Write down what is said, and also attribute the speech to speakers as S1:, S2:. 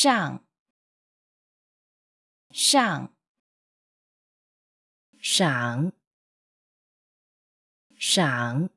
S1: 上上赏赏